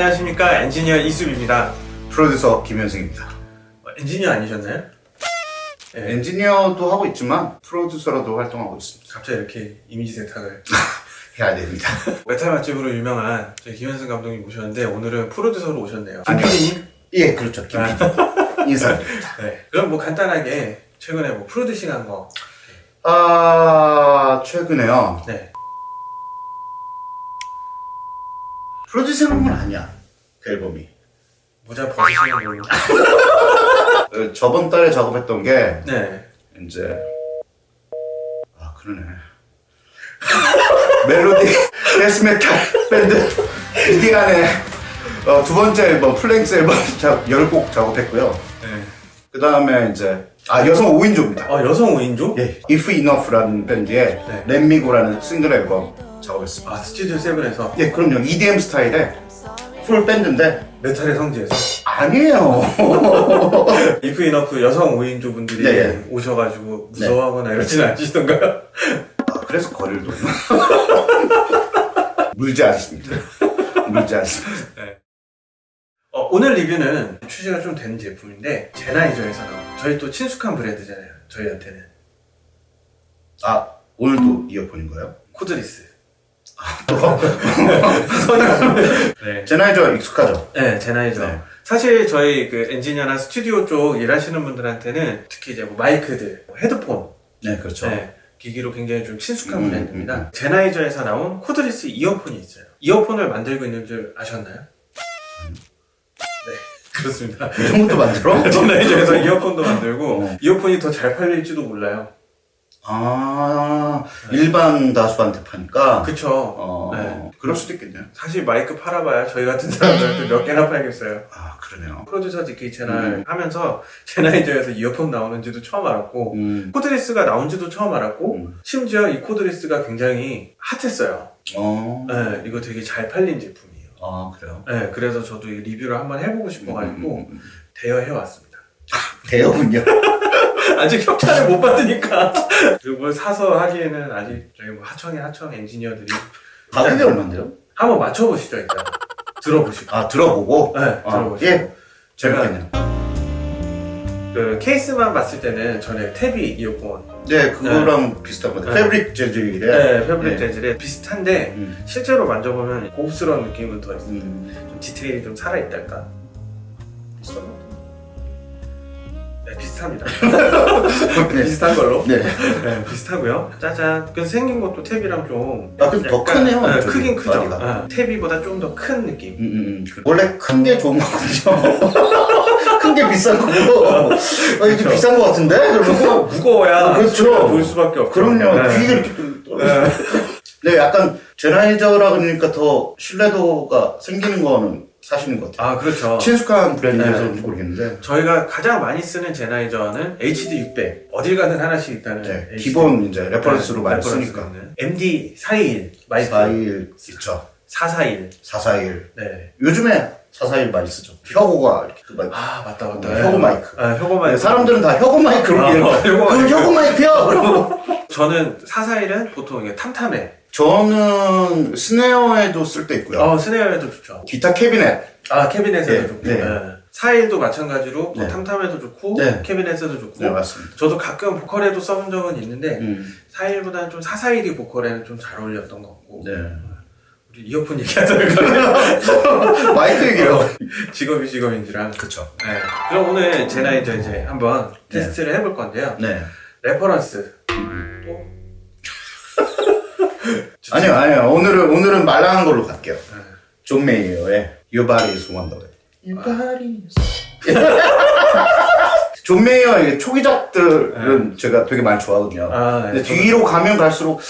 안녕하십니까 엔지니어 이수입니다 프로듀서 김현승입니다. 어, 엔지니어 아니셨나요? 네, 엔지니어도 하고 있지만 프로듀서로도 활동하고 있습니다. 갑자기 이렇게 이미지 세탁을 해야 됩니다. 메탈 맛집으로 유명한 저희 김현승 감독님 모셨는데 오늘은 프로듀서로 오셨네요. 김PD님? 예, 그렇죠. 김 PD. 인사드립니다. 네 그럼 뭐 간단하게 최근에 뭐 프로듀싱 한 거 아, 최근에요. 네. 프로듀싱은 아니야. 그 앨범이. 모자 벗으시는 걸로 어, 저번 달에 작업했던 게 네 이제 아 그러네. 멜로디 데스메탈 밴드 이디안의 어, 두 번째 앨범 플랭스 앨범 작 10곡 작업했고요. 네. 그 다음에 이제 아 여성 5인조입니다. 어 여성 5인조? 예, If Enough라는 밴드의 네. Let Me Go라는 싱글 앨범 작업했습니다. 아 스튜디오 세븐에서 예, 그럼요. EDM 스타일의 풀 밴드인데 메탈의 성지에서 아니에요. If Enough 여성 5인조 분들이 네, 네. 오셔가지고 무서워하거나 이러진 않으시던가요? 아, 그래서 거리를 두는 물지 않습니다. 물지 않습니다. 어, 오늘 리뷰는 출시가 좀 된 제품인데 젠하이저에서 나온 저희 또 친숙한 브랜드잖아요 저희한테는 아 오늘도 이어폰인가요? cordless 또 네. 젠하이저 익숙하죠? 네 젠하이저 네. 사실 저희 그 엔지니어나 스튜디오 쪽 일하시는 분들한테는 특히 이제 뭐 마이크들 뭐 헤드폰 네, 그렇죠. 네, 기기로 굉장히 좀 친숙한 음, 브랜드입니다 음, 음. 젠하이저에서 나온 cordless 이어폰이 있어요 이어폰을 만들고 있는 줄 아셨나요? 네 그렇습니다 이런 것도 만들어? 젠하이저에서 이어폰도 만들고 어. 이어폰이 더 잘 팔릴지도 몰라요 아 일반 다수한테 파니까 그쵸 어 네. 그럴 수도 있겠네요. 사실 마이크 팔아봐야 저희 같은 사람들한테 몇 개나 팔겠어요. 아 그러네요. 프로듀서 DK 채널 음. 하면서 젠하이저에서 이어폰 나오는지도 처음 알았고 음. cordless가 나온지도 처음 알았고 음. 심지어 이 cordless가 굉장히 핫했어요. 어. 네, 이거 되게 잘 팔린 제품이에요. 아 그래요. 네, 그래서 저도 이 리뷰를 한번 해보고 싶어가지고 음, 음, 음. 대여해왔습니다. 대여군요. 아직 협찬을 못 받으니까 그리고 뭘 사서 하기에는 아직 저희 뭐 하청의 하청 엔지니어들이 가격이 얼마인데요? 한번 맞춰보시죠 일단 들어보시고 아 들어보고. 네 아, 들어보시고 예. 재밌겠네요. 그 케이스만 봤을 때는 전에 탭이 이어폰 네, 그거랑 비슷한 것 같아요. 네. 패브릭 재질의. 네, 패브릭 네. 재질에 비슷한데 음. 실제로 만져보면 고급스러운 느낌은 더 있어요. 음. 좀 디테일이 좀 살아있달까? 거? 네, 비슷합니다. 네. 비슷한 걸로. 네. 네, 비슷하고요. 짜잔. 그래서 생긴 것도 탭이랑 좀. 아, 근데 더 크네요, 네, 크긴 크죠. 네, 탭이보다 좀 더 큰 느낌. 음, 음, 음. 그- 원래 큰 게 좋은 거거든요. 큰 게 비싼 거고. 어, 이게 그쵸. 비싼 거 같은데? 그러면 무거워야 그렇죠. 소리가 볼 수밖에 없죠. 그럼요. 네. 귀가 이렇게 뚫- 네. 네, 약간 제나이저라 그러니까 더 신뢰도가 생기는 거는 사실인 것 같아요. 아, 그렇죠. 친숙한 브랜드여서 네. 그런지 모르겠는데 저희가 가장 많이 쓰는 젠하이저는 HD600. 어딜 가든 하나씩 있다는. 네. 기본 이제 reference로 네, 많이 reference로 쓰니까 있는. MD 421 마이크 421 있죠. 441. 441 네. 요즘에 441 많이 쓰죠. 혀고가 이렇게 그 마이크. 아 맞다 맞다. 네, 혀고 마이크. 아 혀고 네, 마이크. 사람들은 다 혀고 마이크로 아, 이해를 어, 혀고 그. 혀고. 그러고 저는 441은 보통 이게 tom tom에. 저는 snare에도 쓸 때 있고요. 어 snare에도 좋죠. 기타 캐비넷. 아 캐비넷에도 네, 좋고. 네. 네. 421도 마찬가지로 뭐 네. tom tom에도 좋고 네. 캐비넷에도 좋고. 네, 맞습니다. 저도 가끔 보컬에도 써본 적은 있는데 음, 421보다는 좀 441이 보컬에는 좀 잘 어울렸던 것 같고. 네. 우리 이어폰 얘기하다가 마이크 얘기요. 직업이 직업인지라. 그쵸. 네. 그럼 오늘 젠하이저 이제 한번 테스트를 해볼 건데요. 네. reference. 또 아니요, 아니요. 오늘은, 오늘은 말랑한 걸로 갈게요. 네. 존 메이어의 Your Body is Wonderland. Your body is 존 메이어의 초기작들은 제가 되게 많이 좋아하거든요. 아, 네. 근데 뒤로 가면 갈수록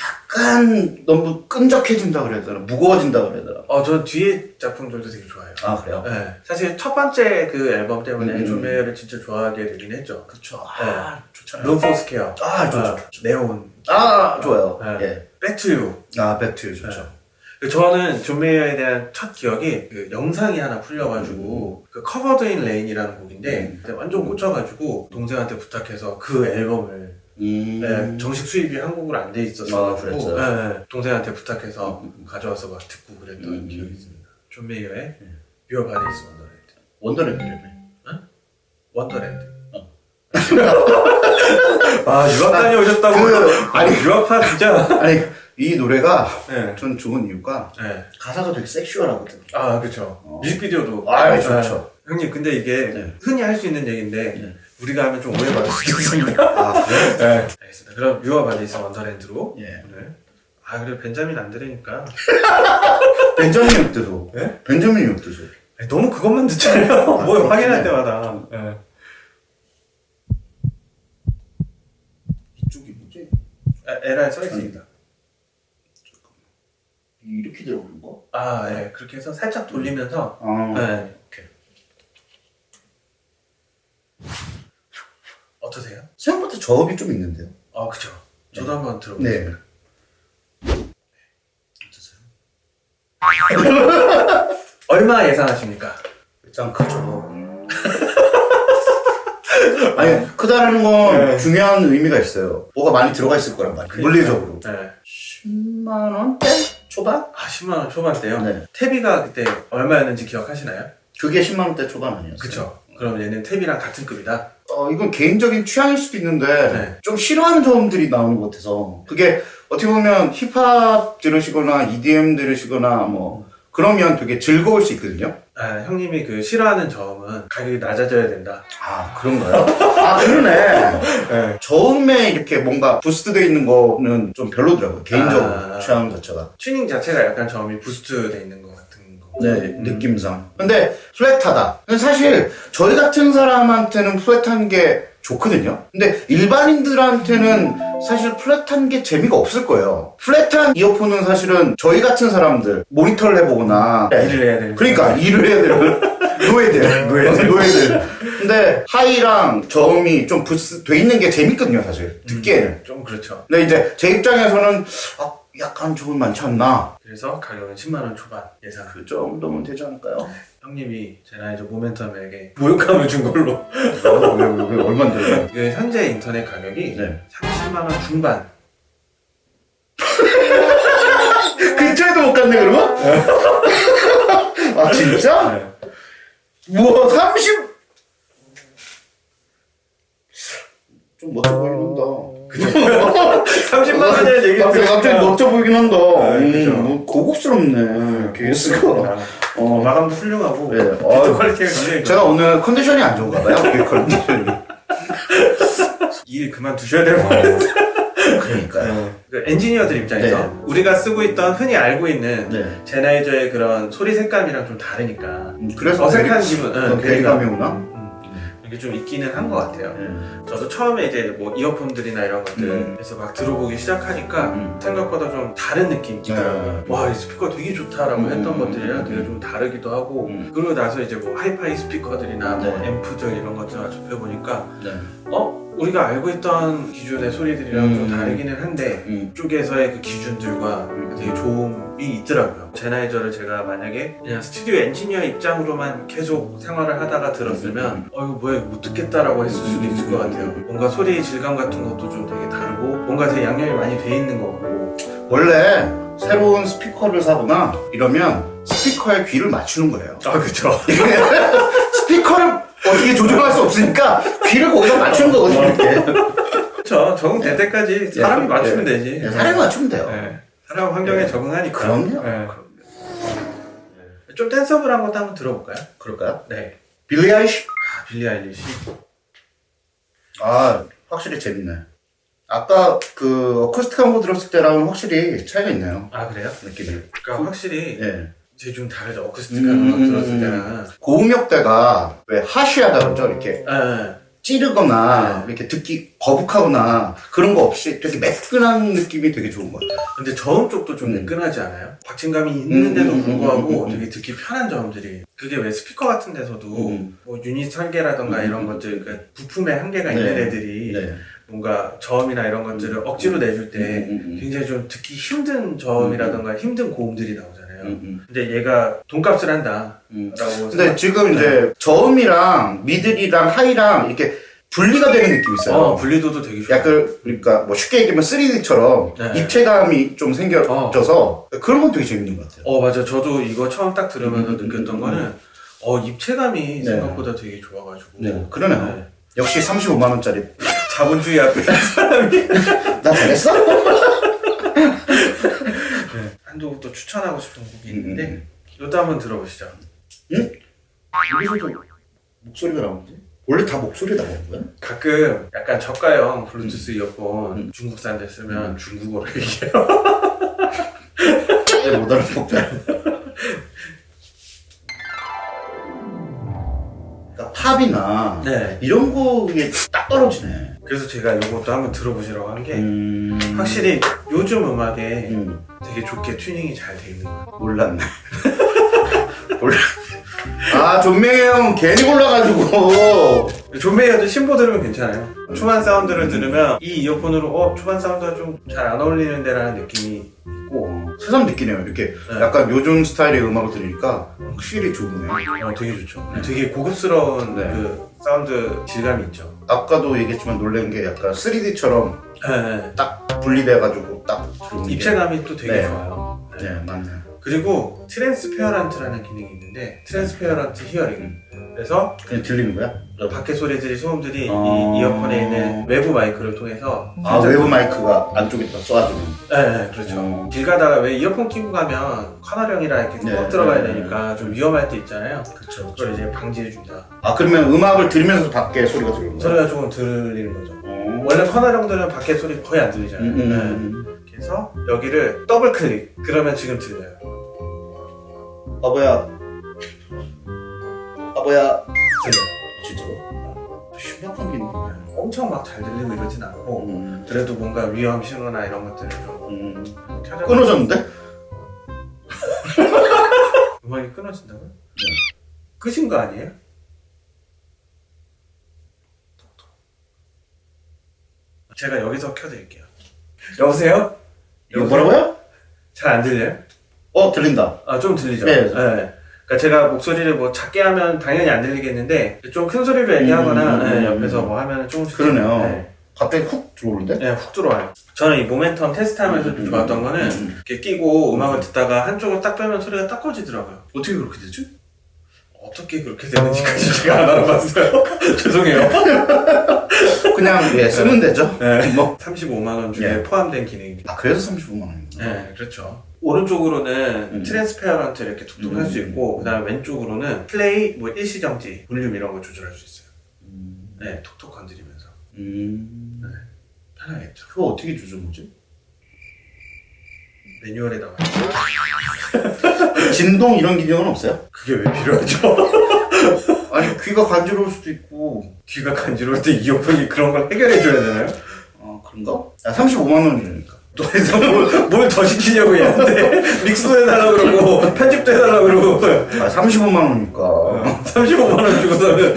약간 너무 끈적해진다 그래야 되나? 무거워진다 그래야 되나? 어, 저 뒤에 작품들도 되게 좋아해요. 아, 그래요? 네. 사실 첫 번째 그 앨범 때문에 음, 존 음. 메이어를 진짜 좋아하게 되긴 했죠. 그쵸. 아, 좋잖아요. Room for Squares. 아, 좋죠. 네온. 아, 좋아요. 네. 예. Back to You. 아, Back to 좋죠. 저는 존 메이어에 대한 첫 기억이 그 영상이 하나 풀려가지고 그 Covered in Rain이라는 곡인데 음. 완전 꽂혀가지고 동생한테 부탁해서 그 앨범을 음. 네, 정식 수입이 한국으로 안돼 아, 있었어가지고 그랬어요? 네, 동생한테 부탁해서 음, 음. 가져와서 막 듣고 그랬던 음. 기억이 있습니다. 존 메이어의 Your Body is Wonderland. Wonderland라며. Wonderland. 어. 아 유학 다녀오셨다고. 그- 아니 유학파 진짜. 아니 이 노래가 네. 전 좋은 이유가 네. 가사가 되게 sexual하거든. 아 그렇죠. 어. 뮤직비디오도. 아, 좋죠. 형님 근데 이게 네. 흔히 할 수 있는 얘기인데 네. 우리가 하면 좀 오해받을 수 있습니다. 아 그래? 네. 알겠습니다. 그럼 Your Body's Wonderland로. 예. 오늘. 아 그래 벤자민 안 들으니까 벤자민 욕드소. 네? 벤자민. 아니, 너무 그것만 듣잖아요. 뭐 확인할 때마다. 네. 이쪽이 뭐지? 아, 에라에 써 있습니다. 이렇게 들어오는 거? 아, 예. 그렇게 해서 살짝 돌리면서. 아. 네. 오케이. 어떠세요? 생각보다 저음이 좀 있는데요. 아, 그죠. 저도 한번 들어보겠습니다. 네. 얼마 예상하십니까? 일단 크죠. 아니 크다라는 건 네. 중요한 의미가 있어요. 뭐가 많이 들어가 있을 거란 말이에요. 물리적으로. 네. 10만 원대 초반? 아, 10만원 초반대요? 네. 태비가 그때 얼마였는지 기억하시나요? 그게 10만 원대 초반 아니었어요? 그쵸. 그럼 얘는 태비랑 같은 급이다? 어, 이건 개인적인 취향일 수도 있는데 네. 좀 싫어하는 점들이 나오는 것 같아서 그게 어떻게 보면 힙합 들으시거나 EDM 들으시거나 뭐 그러면 되게 즐거울 수 있거든요. 아, 형님이 그 싫어하는 점은 가격이 낮아져야 된다. 아 그런가요? 아 그러네. 네. 저음에 이렇게 뭔가 boost되어 있는 거는 좀 별로더라고요. 개인적으로 아. 취향 자체가. 튜닝 자체가 약간 저음이 boost 돼 있는 것 같은 거. 네, 느낌상. 근데 flat하다. 근데 사실 저희 같은 사람한테는 flat한 게 좋거든요. 근데 일반인들한테는 사실 플랫한 게 재미가 없을 거예요. 플랫한 이어폰은 사실은 저희 같은 사람들 모니터를 해보거나 일을 해야 되는 그러니까 일을 해야 되는 노예들. 노예들. 노예들. 근데 하이랑 저음이 좀 부스 돼 있는 게 재밌거든요 사실. 듣기에는. 좀 그렇죠. 근데 이제 제 입장에서는 아, 약간 조금 많지 않나 그래서 가격은 10만원 초반 예상. 그 정도면 되지 않을까요? 형님이 제 나이저 모멘텀에게 모욕감을 준 걸로. 왜, 왜, 왜, 얼마인데요? 그 현재 인터넷 가격이 네. 30만원 중반. 근처에도 못 갔네 그러면? 아 진짜? 네. 우와 30 좀 멋져 보이긴 한다 30만 원이라는 얘기 갑자기, 갑자기 멋져 보이긴 한다. 음, 그죠. 뭐 고급스럽네. 케이스가 어, 마감도 훌륭하고 네. 어, quality가 굉장히 제가 오늘 컨디션이 안 좋은가 봐요 그 컨디션이. 일 그만두셔야 될것 같아요. 그러니까요. 그 엔지니어들 입장에서 네. 우리가 쓰고 있던 흔히 알고 있는 네. 제나이저의 그런 소리 색감이랑 좀 다르니까 음, 그래서 어색한 기분, 응, 어, 괴리감이 오나? 음, 이게 좀 있기는 한 것 같아요. 네. 저도 처음에 이제 뭐 이어폰들이나 이런 것들 음. 막 들어보기 시작하니까 음. 생각보다 좀 다른 느낌이 들어요. 네. 와, 이 스피커 되게 좋다라고 음. 했던 것들이랑 되게 좀 다르기도 하고 음. 그러고 나서 이제 뭐 하이파이 스피커들이나 뭐 네. 앰프들 이런 것들을 접해보니까 네. 어? 우리가 알고 있던 기존의 소리들이랑 음. 좀 다르기는 한데 음. 쪽에서의 그 기준들과 되게 좋음이 있더라고요. 제나이저를 제가 만약에 그냥 스튜디오 엔지니어 입장으로만 계속 생활을 하다가 들었으면 어 이거 뭐야 이거 못 듣겠다라고 했을 수도 있을 것 같아요. 뭔가 소리 질감 같은 것도 좀 되게 다르고 뭔가 되게 양념이 많이 돼 있는 것 같고 원래 새로운 스피커를 사거나 이러면 스피커에 귀를 맞추는 거예요 아 그쵸. 스피커를 어떻게 조정할 수 없으니까 귀를 거기다 맞추는 거거든요. 이렇게. 그쵸. 적응될 때까지 사람이 예, 맞추면 예. 되지. 네, 사람이 맞추면 돼요. 네. 사람 환경에 예. 적응하니까. 그럼요. 네. 좀 댄서블한 것도 한번 들어볼까요? 그럴까요? 네. 빌리 아이시? 아, 빌리 아일리시. 아, 확실히 재밌네. 아까 그 어쿠스틱 한 거 들었을 때랑은 확실히 차이가 있네요. 아 그래요? 느낌이. 그러니까 확실히 예. 제좀 다르죠. 어쿠스틱한 음, 거 음, 들었을 음. 때는. 고음역대가 왜 하시하다 그러죠? 이렇게 예, 찌르거나 네. 이렇게 듣기 거북하거나 그런 거 없이 되게 매끈한 느낌이 되게 좋은 것 같아요. 근데 저음 쪽도 좀 음. 매끈하지 않아요? 박진감이 있는데도 음, 음, 불구하고 음. 되게 듣기 편한 저음들이 그게 왜 스피커 같은 데서도 음. 뭐 유닛 설계라던가 음, 이런 음, 것들 그 부품에 한계가 있는 네. 애들이 네. 뭔가 저음이나 이런 것들을 억지로 내줄 때. 굉장히 좀 듣기 힘든 저음이라던가 힘든 고음들이 나오잖아요. 음, 음, 근데 얘가 돈값을 한다. 음. 라고 근데 지금 이제 저음이랑 미들이랑 하이랑 이렇게 분리가 되는 느낌이 있어요. 어, 분리도도 되게 좋아. 약간 그러니까 뭐 쉽게 얘기하면 3D처럼 네. 입체감이 좀 생겨져서 그런 건 되게 재밌는 것 같아요. 어, 맞아. 저도 이거 처음 딱 들으면서 음, 음, 느꼈던 음, 거는, 어, 입체감이 네. 생각보다 되게 좋아가지고. 네, 그러네요. 네. 역시 35만 원짜리 자본주의 앞에 사람이. 나 잘했어? 네. 한두 곡또 추천하고 싶은 곡이 있는데, 음, 이것도 한번 들어보시죠. 여기서도 목소리가 나오는데? 원래 다 목소리 나오는 거야? 가끔 약간 저가형 블루투스 이어폰 음. 중국산들 쓰면 음. 중국어로 얘기해요. 못 알아먹잖아. 그러니까 팝이나 네. 이런 곡이 딱 떨어지네. 그래서 제가 이것도 한번 들어보시라고 한 게, 음... 확실히 요즘 음악에 음, 되게 좋게 튜닝이 잘 돼 있는 것 같아요. 몰랐네. 몰라. 아, 존 메이어 괜히 골라가지고. 존 메이어도 신보 들으면 괜찮아요. 음. 초반 사운드를 들으면 이 이어폰으로 어 초반 사운드가 좀 잘 안 어울리는데 라는 느낌이 있고 새삼 느끼네요. 이렇게 네. 약간 요즘 스타일의 음악을 들으니까 확실히 좋네요. 어, 되게 좋죠. 되게 고급스러운 네. 그 사운드 질감이 있죠. 아까도 얘기했지만 놀란 게 약간 3D처럼 네. 딱 분리돼가지고 딱. 입체감이 또 되게 네. 좋아요. 네. 네, 맞네. 그리고 transparent라는 기능이 있는데 transparent hearing. 그래서 그냥 들리는 거야? 밖에 소리들이 소음들이 어. 이 이어폰에 있는 외부 마이크를 통해서 아, 살짝- 외부 마이크가 안쪽에 다 쏴주는. 네, 네, 그렇죠. 어. 길 가다가 왜 이어폰 끼고 가면 커널형이라 이렇게 네, 꼭 들어가야 네, 되니까 좀 위험할 때 있잖아요. 그쵸. 그걸 이제 방지해준다. 아, 그러면 음악을 들으면서 밖에 소리가 들리는 거야? 소리가 조금 들리는 거죠. 어. 원래 커널형들은 밖에 소리 거의 안 들리잖아요. 음, 음, 네. 음. 그래서 여기를 더블 클릭. 그러면 지금 들려요. 바보야. 들려요. 진짜로? 신박한 게 있네. 엄청 막 잘 들리고 이러진 않고 음. 그래도 뭔가 위험 신호나 이런 것들을 좀 음. 끊어졌는데? 음악이 끊어진다고요? 끝인 거 아니에요? 제가 여기서 켜드릴게요. 여보세요? 이거 뭐라고요? 잘 안 들려요? 어, 들린다. 아, 좀 들리죠? 네. 그러니까 제가 목소리를 뭐 작게 하면 당연히 안 들리겠는데 좀 큰 소리로 얘기하거나 음, 음, 네, 음, 옆에서 음. 뭐 하면 조금씩 그러네요. 네, 갑자기 훅 들어오는데? 네, 훅 들어와요. 저는 이 모멘텀 테스트 하면서 좀 좋았던 거는 음. 이렇게 끼고 음악을 듣다가 한쪽을 딱 빼면 소리가 딱 꺼지더라고요. 어떻게 그렇게 되지? 어떻게 그렇게 되는지까지 제가 안 알아봤어요. 죄송해요. 그냥, 예, 쓰면 되죠. 네. 뭐. 35만 원 중에 예. 포함된 기능입니다. 아, 그래서 35만원이구나. 네, 그렇죠. 오른쪽으로는 음. transparent 이렇게 툭툭 할수 음. 있고, 그 다음에 왼쪽으로는 플레이, 뭐 일시정지, 볼륨 이런 거 조절할 수 있어요. 음. 네, 톡톡 건드리면서. 음. 편하겠죠. 그거 어떻게 조절하지? 매뉴얼에 나와 있어요. 진동 이런 기능은 없어요? 그게 왜 필요하죠? 아니, 귀가 간지러울 수도 있고. 귀가 간지러울 때 이어폰이 그런 걸 해결해줘야 되나요? 아, 그런가? 아, 35만 원이니까. 또 해서 뭘더 시키냐고 얘한테 믹스도 해달라고 그러고, 편집도 해달라고 그러고, 아, 35만 원이니까. 35만 원 주고서는.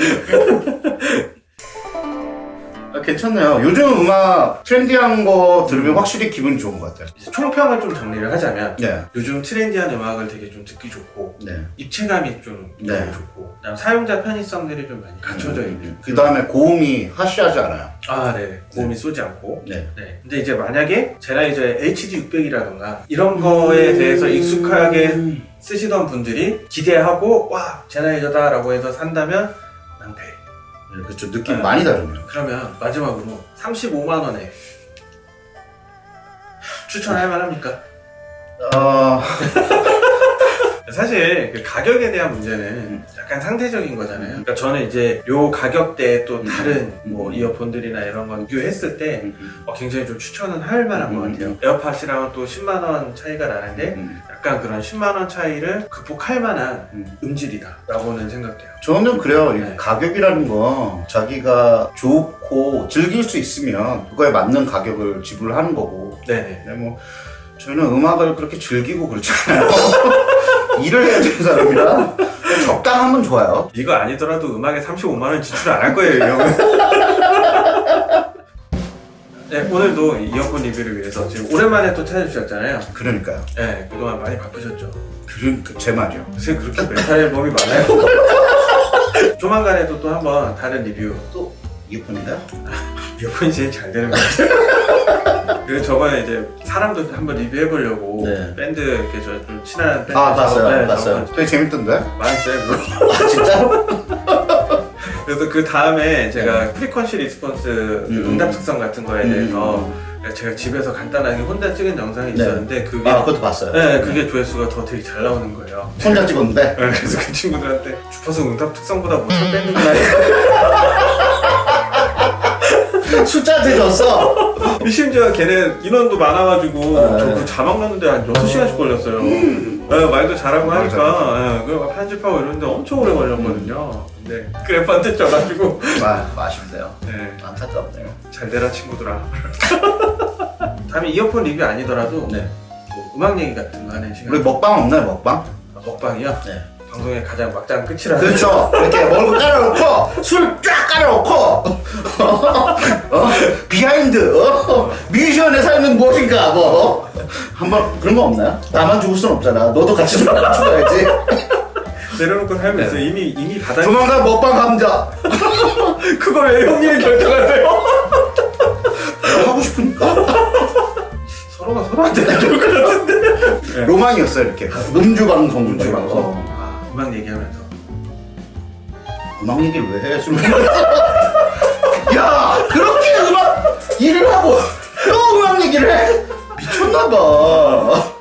아, 괜찮네요. 요즘 음악 trendy한 거 들으면 확실히 기분 좋은 것 같아요. 이제 총평을 좀 정리를 하자면, 네. 요즘 trendy한 음악을 되게 좀 듣기 좋고, 네. 입체감이 좀 네. 좋고, 그다음 사용자 편의성들이 좀 많이 갖춰져 있는. 그 다음에 고음이 하시하지 않아요. 아, 네. 고음이 쏘지 않고. 네. 네. 근데 이제 만약에 젠하이저의 HD600이라던가 이런 거에 대해서 익숙하게 쓰시던 분들이 기대하고 와 젠하이저다 라고 해서 산다면 낭패. 네, 그렇죠. 느낌 네. 많이 다르네요. 그러면 마지막으로 35만 원에 추천할 만합니까? 어, 사실 그 가격에 대한 문제는 약간 상대적인 거잖아요. 그러니까 저는 이제 요 가격대에 또 음. 다른 음. 뭐 이어폰들이나 이런 건 비교했을 때 음, 어, 굉장히 좀 추천은 할 만한 것 음. 같아요. 에어팟이랑은 또 10만 원 차이가 나는데 음. 약간 그런 10만 원 차이를 극복할 만한 음. 음질이다 라고는 생각돼요. 저는 그래요. 이 네. 가격이라는 건 자기가 좋고 즐길 수 있으면 그거에 맞는 가격을 지불하는 거고. 네네. 근데 뭐 저는 음악을 그렇게 즐기고 그렇잖아요. 일을 해야 되는 사람이라 적당하면 좋아요. 이거 아니더라도 음악에 35만 원 지출 안 할 거예요, 이 형은. 네, 오늘도 이어폰 리뷰를 위해서 지금 오랜만에 또 찾아주셨잖아요. 그러니까요. 네, 그동안 많이 바쁘셨죠. 그러니까 제 말이요. 요새 그렇게 메탈 앨범이 많아요. 조만간에도 또 한번 다른 리뷰 또 이어폰인가요? 이어폰이 제일 잘 되는 것 같아요. 그리고 저번에 이제 사람도 한번 리뷰해보려고 네. 밴드 이렇게 저 좀 친한 밴드 아 봤어요 네, 봤어요 작업한 되게 재밌던데? 많이 써요 그거. 아 진짜로? 그래서 그 다음에 제가 frequency response 네. 음. 응답 특성 같은 거에 음. 대해서 제가 집에서 간단하게 혼자 찍은 영상이 네. 있었는데 그게 아 그것도 봤어요 네, 그게 조회수가 더 되게 잘 나오는 거예요. 혼자 찍었는데 네, 그래서 그 친구들한테 주파수 응답 특성보다 못한 밴드구나. 숫자한테 줬어 심지어 걔네 인원도 많아가지고 네. 저그 자막 넣는데 한 6시간씩 걸렸어요. 네, 말도 잘하고 하니까. 네, 그 편집하고 이러는데 엄청 오래 걸렸거든요. 근데 그래프한테 져가지고. 아 아쉽네요. 네, 안타깝네요. 잘 되라 친구들아. 다음에 이어폰 리뷰 아니더라도 네. 뭐 음악 얘기 같은 거 하는 시간. 우리 먹방 없나요 먹방? 먹방이요? 네. 방송의 가장 막장 끝이라 그렇죠. 이렇게 먹을 거 깔아놓고 술 쫙 깔아놓고. 어? behind 어? 뮤지션의 삶은 무엇인가 뭐 한번 그런 거 없나요? 나만 죽을 순 없잖아 너도 같이 죽어야지 내려놓고 살면서 네. 이미 이미 바닥 조만간 먹방 가자 그걸 왜 형님이 결정하세요? 하고 싶으니까 서로가 서로한테 좋을 것 같은데. 로망이었어요 이렇게 음주 방송 음주 방송. 거. 아, 음악 얘기하면서. 음악 얘기를 왜 해? 술. 야 그렇게 음악 일을 하고 또 음악 얘기를 해? 미쳤나봐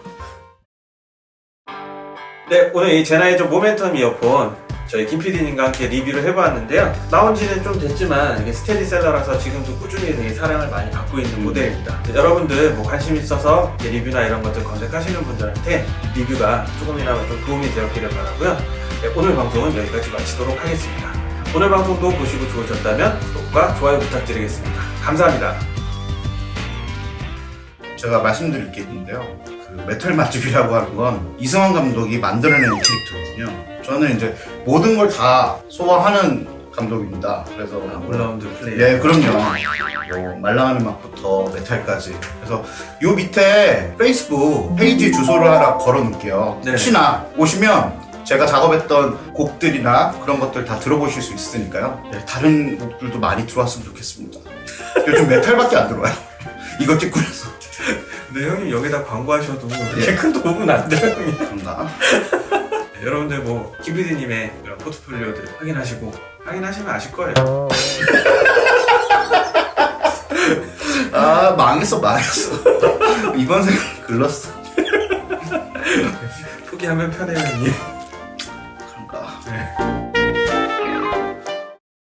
네, 오늘 이 제나이저 모멘텀 이어폰 저희 김 PD님과 함께 리뷰를 해보았는데요. 나온 지는 좀 됐지만 이게 스테디셀러라서 지금도 꾸준히 되게 사랑을 많이 받고 있는 모델입니다. 네, 여러분들 뭐 관심 있어서 리뷰나 이런 것들 검색하시는 분들한테 리뷰가 조금이나마 좀 도움이 되었기를 바라고요. 네, 오늘 방송은 여기까지 마치도록 하겠습니다. 오늘 방송도 보시고 좋으셨다면 구독과 좋아요 부탁드리겠습니다. 감사합니다. 제가 말씀드릴 게 있는데요. 그 메탈 맛집이라고 하는 건 이승환 감독이 만들어낸 캐릭터거든요. 저는 이제 모든 걸 다 소화하는 감독입니다. 그래서 아, all-round play. 네, 그럼요. 뭐 말랑한 맛부터 메탈까지. 그래서 요 밑에 페이스북 페이지 주소를 하나 걸어 놓을게요. 네. 혹시나 오시면 제가 작업했던 곡들이나 그런 것들 다 들어보실 수 있으니까요. 네, 다른 곡들도 많이 들어왔으면 좋겠습니다. 요즘 메탈밖에 안 들어와요. 이거 찍고 나서. 근데 형님 여기다 광고하셔도 그렇게 예. 큰 도움은 안 돼요, 형님. 감사합니다. 네, 여러분들 뭐 김PD님의 그런 포트폴리오들 확인하시고 확인하시면 아실 거예요. 아, 망했어, 망했어. 이번 생각 글렀어. 포기하면 편해요, 형님.